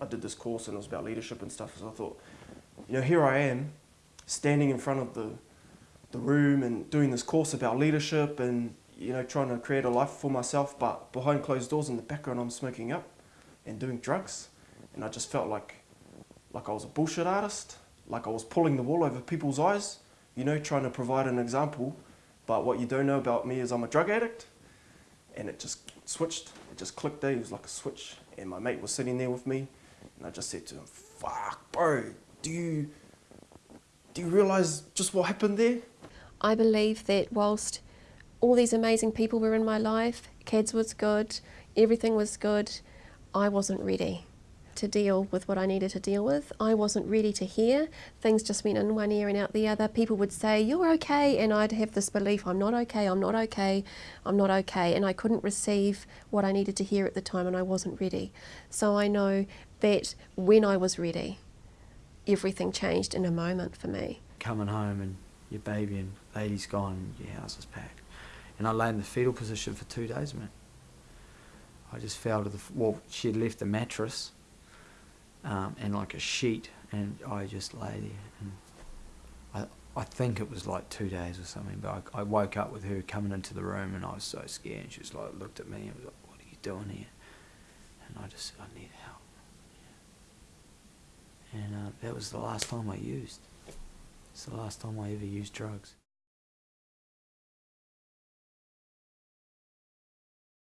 I did this course and it was about leadership and stuff. So I thought, you know, here I am, standing in front of the the room and doing this course about leadership and you know trying to create a life for myself. But behind closed doors in the background, I'm smoking up and doing drugs, and I just felt like like I was a bullshit artist, like I was pulling the wool over people's eyes. You know, trying to provide an example. But what you don't know about me is I'm a drug addict, and it just switched. It just clicked there. It was like a switch, and my mate was sitting there with me, and I just said to him, "Fuck, bro, do you do you realize just what happened there?" I believe that whilst all these amazing people were in my life, kids was good, everything was good, I wasn't ready to deal with what I needed to deal with. I wasn't ready to hear. Things just went in one ear and out the other. People would say, You're okay. And I'd have this belief, I'm not okay, I'm not okay, I'm not okay. And I couldn't receive what I needed to hear at the time and I wasn't ready. So I know that when I was ready, everything changed in a moment for me. Coming home and your baby and lady's gone and your house is packed. And I lay in the fetal position for two days, man. I just fell to the, well, she had left the mattress um, and like a sheet, and I just lay there. And I, I think it was like two days or something, but I, I woke up with her coming into the room, and I was so scared. And she was like, looked at me and was like, "What are you doing here?" And I just said, "I need help." And uh, that was the last time I used. It's the last time I ever used drugs.